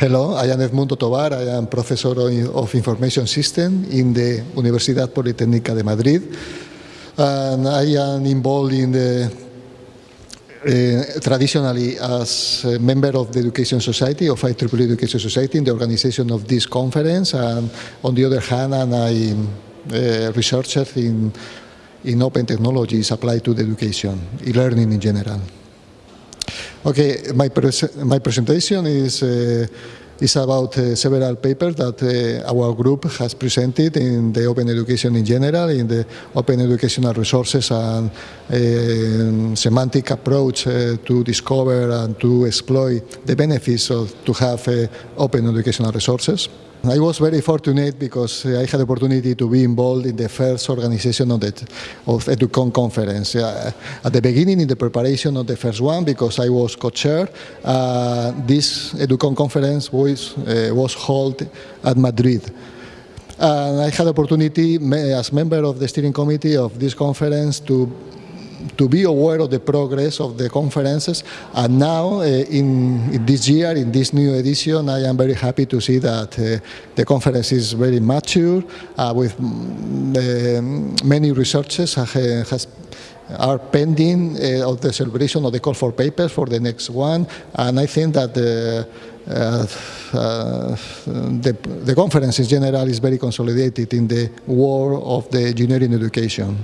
Hello, I am Edmundo Tovar. I am professor of information system in the Universidad Politécnica de Madrid. And I am involved in the uh, traditionally as a member of the Education Society, of IEEE Education Society, in the organization of this conference. And on the other hand, and I am a researcher in, in open technologies applied to the education, e-learning in general. Okay, my, pres my presentation is, uh, is about uh, several papers that uh, our group has presented in the open education in general, in the open educational resources and uh, semantic approach uh, to discover and to exploit the benefits of to have uh, open educational resources. I was very fortunate because I had the opportunity to be involved in the first organization of the of EduCon conference. Uh, at the beginning, in the preparation of the first one, because I was co-chair, uh, this EduCon conference was, uh, was held at Madrid. And I had the opportunity, as member of the steering committee of this conference, to to be aware of the progress of the conferences. And now, uh, in, in, this year, in this new edition, I am very happy to see that uh, the conference is very mature, uh, with mm, many researchers has are pending uh, of the celebration of the call for papers for the next one. And I think that the, uh, uh, the, the conference in general is very consolidated in the world of the engineering education.